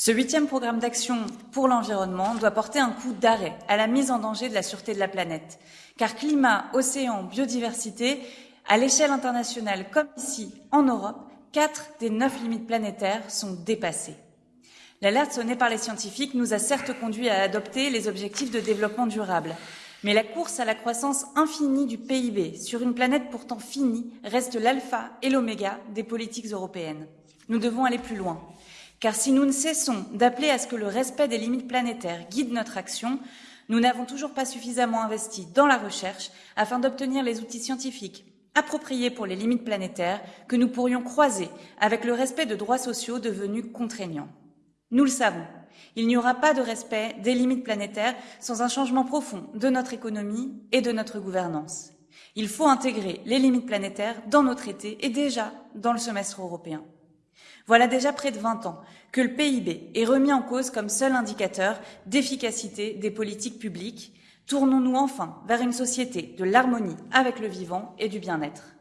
Ce huitième programme d'action pour l'environnement doit porter un coup d'arrêt à la mise en danger de la sûreté de la planète. Car climat, océan, biodiversité, à l'échelle internationale comme ici en Europe, quatre des neuf limites planétaires sont dépassées. L'alerte sonnée par les scientifiques nous a certes conduit à adopter les objectifs de développement durable. Mais la course à la croissance infinie du PIB sur une planète pourtant finie reste l'alpha et l'oméga des politiques européennes. Nous devons aller plus loin. Car si nous ne cessons d'appeler à ce que le respect des limites planétaires guide notre action, nous n'avons toujours pas suffisamment investi dans la recherche afin d'obtenir les outils scientifiques appropriés pour les limites planétaires que nous pourrions croiser avec le respect de droits sociaux devenus contraignants. Nous le savons, il n'y aura pas de respect des limites planétaires sans un changement profond de notre économie et de notre gouvernance. Il faut intégrer les limites planétaires dans nos traités et déjà dans le semestre européen. Voilà déjà près de 20 ans que le PIB est remis en cause comme seul indicateur d'efficacité des politiques publiques. Tournons-nous enfin vers une société de l'harmonie avec le vivant et du bien-être.